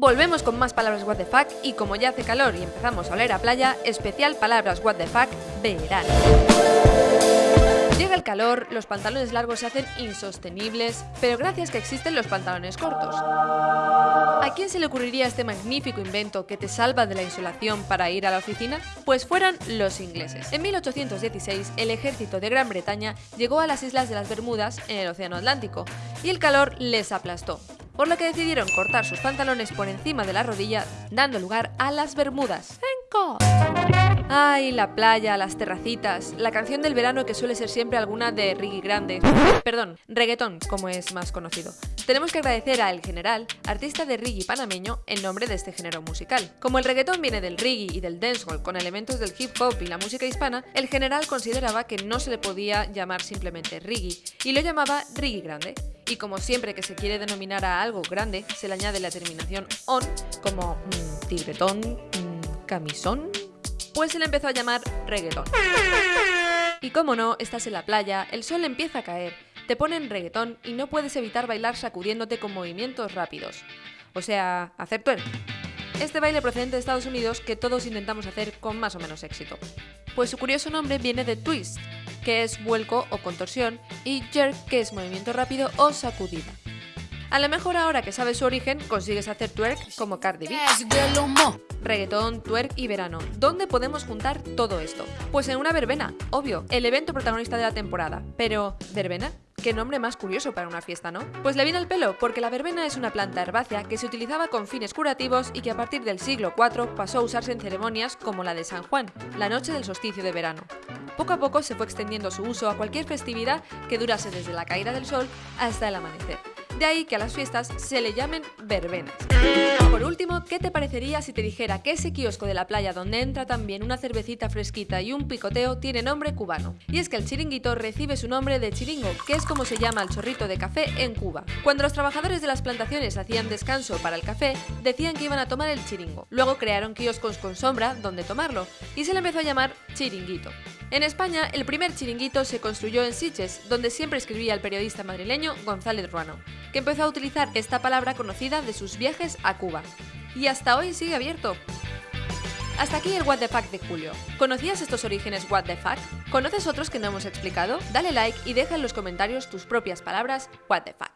Volvemos con más palabras what the fuck y como ya hace calor y empezamos a oler a playa, especial palabras what the fuck verano. Llega el calor, los pantalones largos se hacen insostenibles, pero gracias que existen los pantalones cortos. ¿A quién se le ocurriría este magnífico invento que te salva de la insolación para ir a la oficina? Pues fueran los ingleses. En 1816, el ejército de Gran Bretaña llegó a las islas de las Bermudas en el Océano Atlántico, y el calor les aplastó por lo que decidieron cortar sus pantalones por encima de la rodilla, dando lugar a las bermudas. Ay, la playa, las terracitas, la canción del verano que suele ser siempre alguna de Riggy Grande, perdón, reggaetón, como es más conocido. Tenemos que agradecer a El General, artista de reggae panameño, en nombre de este género musical. Como el reggaetón viene del reggae y del dancehall con elementos del hip hop y la música hispana, El General consideraba que no se le podía llamar simplemente reggae y lo llamaba Riggy Grande. Y como siempre que se quiere denominar a algo grande, se le añade la terminación on, como mmm, tirbetón, mmm, camisón, pues se le empezó a llamar reggaetón. Y como no, estás en la playa, el sol empieza a caer, te ponen reggaetón y no puedes evitar bailar sacudiéndote con movimientos rápidos. O sea, hacer twerk. Este baile procedente de Estados Unidos que todos intentamos hacer con más o menos éxito. Pues su curioso nombre viene de twist, que es vuelco o contorsión, y jerk, que es movimiento rápido o sacudida. A lo mejor ahora que sabes su origen, consigues hacer twerk como Cardi B. Reggaetón, twerk y verano. ¿Dónde podemos juntar todo esto? Pues en una verbena, obvio, el evento protagonista de la temporada. Pero, ¿verbena? Qué nombre más curioso para una fiesta, ¿no? Pues le viene al pelo, porque la verbena es una planta herbácea que se utilizaba con fines curativos y que a partir del siglo IV pasó a usarse en ceremonias como la de San Juan, la noche del solsticio de verano. Poco a poco se fue extendiendo su uso a cualquier festividad que durase desde la caída del sol hasta el amanecer. De ahí que a las fiestas se le llamen verbenas. Por último, ¿qué te parecería si te dijera que ese kiosco de la playa donde entra también una cervecita fresquita y un picoteo tiene nombre cubano? Y es que el chiringuito recibe su nombre de chiringo, que es como se llama el chorrito de café en Cuba. Cuando los trabajadores de las plantaciones hacían descanso para el café, decían que iban a tomar el chiringo. Luego crearon kioscos con sombra donde tomarlo, y se le empezó a llamar chiringuito. En España, el primer chiringuito se construyó en Siches, donde siempre escribía el periodista madrileño González Ruano, que empezó a utilizar esta palabra conocida de sus viajes a Cuba. Y hasta hoy sigue abierto. Hasta aquí el What the Fuck de Julio. ¿Conocías estos orígenes What the Fuck? ¿Conoces otros que no hemos explicado? Dale like y deja en los comentarios tus propias palabras What the Fuck.